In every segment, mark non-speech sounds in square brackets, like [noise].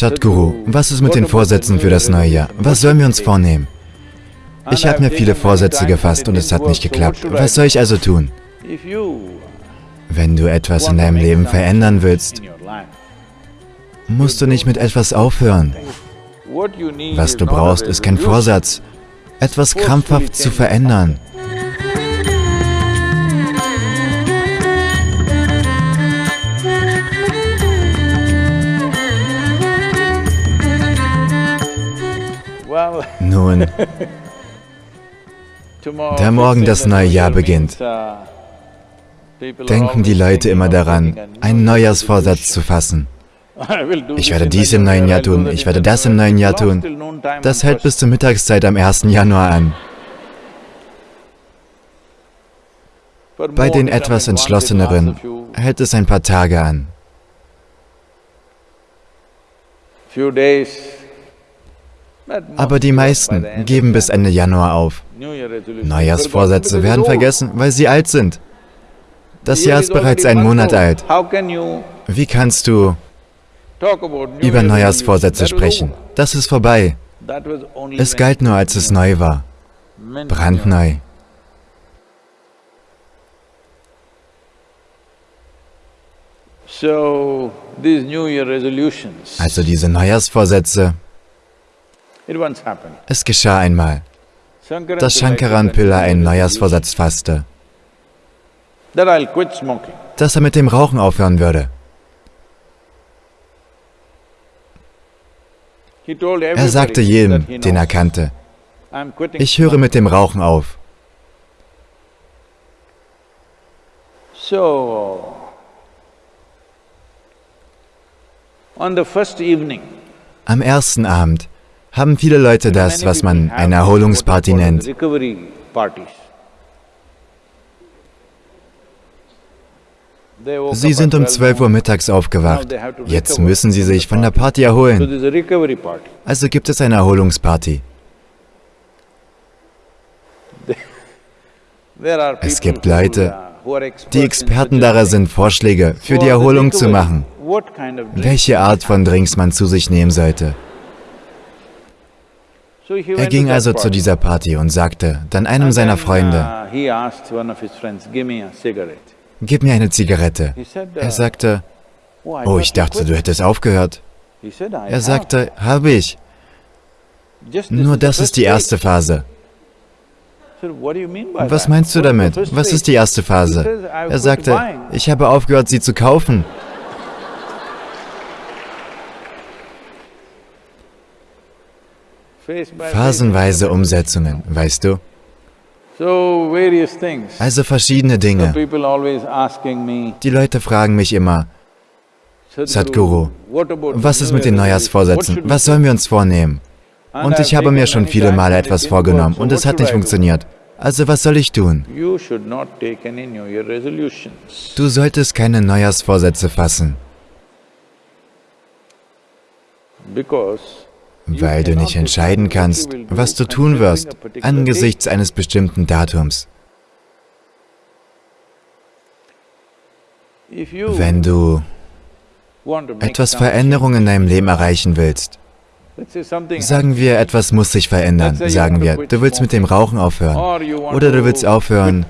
Sadhguru, was ist mit den Vorsätzen für das neue Jahr? Was sollen wir uns vornehmen? Ich habe mir viele Vorsätze gefasst und es hat nicht geklappt. Was soll ich also tun? Wenn du etwas in deinem Leben verändern willst, musst du nicht mit etwas aufhören. Was du brauchst, ist kein Vorsatz, etwas krampfhaft zu verändern. Nun, da morgen das neue Jahr beginnt, denken die Leute immer daran, einen Neujahrsvorsatz zu fassen. Ich werde dies im neuen Jahr tun, ich werde das im neuen Jahr tun. Das hält bis zur Mittagszeit am 1. Januar an. Bei den etwas entschlosseneren hält es ein paar Tage an. Aber die meisten geben bis Ende Januar auf. Neujahrsvorsätze werden vergessen, weil sie alt sind. Das Jahr ist bereits einen Monat alt. Wie kannst du über Neujahrsvorsätze sprechen? Das ist vorbei. Es galt nur, als es neu war. Brandneu. Also diese Neujahrsvorsätze, es geschah einmal, dass Shankaran Pilla einen Neujahrsvorsatz fasste, dass er mit dem Rauchen aufhören würde. Er sagte jedem, den er kannte, ich höre mit dem Rauchen auf. Am ersten Abend haben viele Leute das, was man eine Erholungsparty nennt. Sie sind um 12 Uhr mittags aufgewacht. Jetzt müssen Sie sich von der Party erholen. Also gibt es eine Erholungsparty. Es gibt Leute, die Experten darin sind, Vorschläge für die Erholung zu machen, welche Art von Drinks man zu sich nehmen sollte. Er ging also zu dieser Party und sagte dann einem seiner Freunde, gib mir eine Zigarette. Er sagte, oh, ich dachte, du hättest aufgehört. Er sagte, habe ich. Nur das ist die erste Phase. Was meinst du damit? Was ist die erste Phase? Er sagte, ich habe aufgehört, sie zu kaufen. Phasenweise Umsetzungen, weißt du? Also verschiedene Dinge. Die Leute fragen mich immer, Sadhguru, was ist mit den Neujahrsvorsätzen? Was sollen wir uns vornehmen? Und ich habe mir schon viele Male etwas vorgenommen und es hat nicht funktioniert. Also was soll ich tun? Du solltest keine Neujahrsvorsätze fassen weil du nicht entscheiden kannst, was du tun wirst angesichts eines bestimmten Datums. Wenn du etwas Veränderung in deinem Leben erreichen willst, sagen wir, etwas muss sich verändern, sagen wir, du willst mit dem Rauchen aufhören oder du willst aufhören,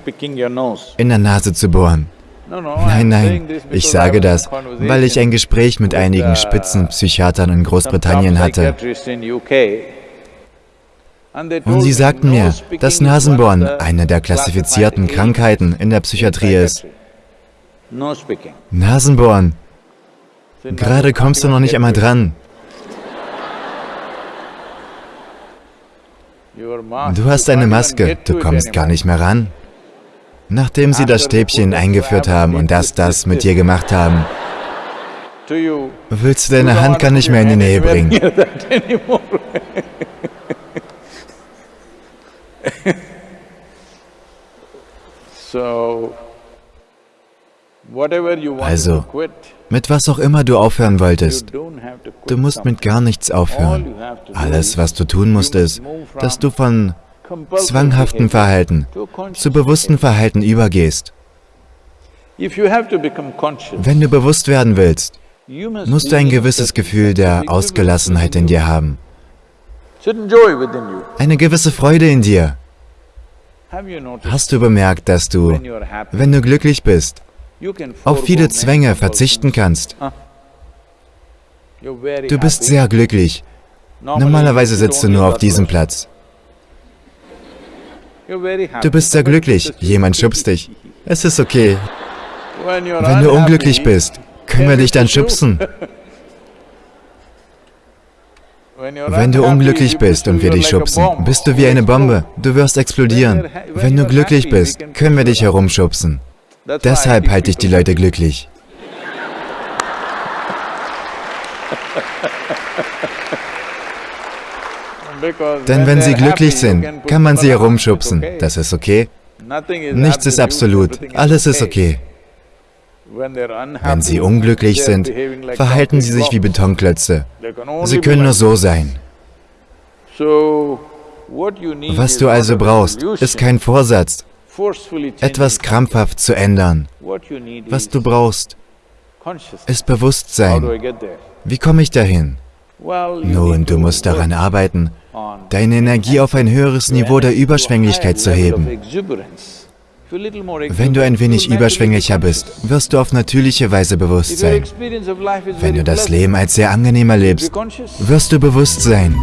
in der Nase zu bohren. Nein, nein, ich sage das, weil ich ein Gespräch mit einigen Spitzenpsychiatern in Großbritannien hatte. Und sie sagten mir, dass Nasenbohren eine der klassifizierten Krankheiten in der Psychiatrie ist. Nasenbohren. Gerade kommst du noch nicht einmal dran. Du hast eine Maske, du kommst gar nicht mehr ran. Nachdem sie das Stäbchen eingeführt haben und das, das mit dir gemacht haben, willst du deine Hand gar nicht mehr in die Nähe bringen. [laughs] Also, mit was auch immer du aufhören wolltest, du musst mit gar nichts aufhören. Alles, was du tun musst, ist, dass du von zwanghaften Verhalten zu bewussten Verhalten übergehst. Wenn du bewusst werden willst, musst du ein gewisses Gefühl der Ausgelassenheit in dir haben. Eine gewisse Freude in dir. Hast du bemerkt, dass du, wenn du glücklich bist, auf viele Zwänge verzichten kannst? Du bist sehr glücklich. Normalerweise sitzt du nur auf diesem Platz. Du bist sehr glücklich. Jemand schubst dich. Es ist okay. Wenn du unglücklich bist, können wir dich dann schubsen. [laughs] Wenn du unglücklich bist und wir dich schubsen, bist du wie eine Bombe. Du wirst explodieren. Wenn du glücklich bist, können wir dich herumschubsen. Deshalb halte ich die Leute glücklich. [laughs] Denn wenn sie glücklich sind, kann man sie herumschubsen. Das ist okay. Nichts ist absolut. Alles ist okay. Wenn sie unglücklich sind, verhalten sie sich wie Betonklötze. Sie können nur so sein. Was du also brauchst, ist kein Vorsatz, etwas krampfhaft zu ändern. Was du brauchst, ist Bewusstsein. Wie komme ich dahin? Nun, du musst daran arbeiten, deine Energie auf ein höheres Niveau der Überschwänglichkeit zu heben. Wenn du ein wenig überschwänglicher bist, wirst du auf natürliche Weise bewusst sein. Wenn du das Leben als sehr angenehm erlebst, wirst du bewusst sein.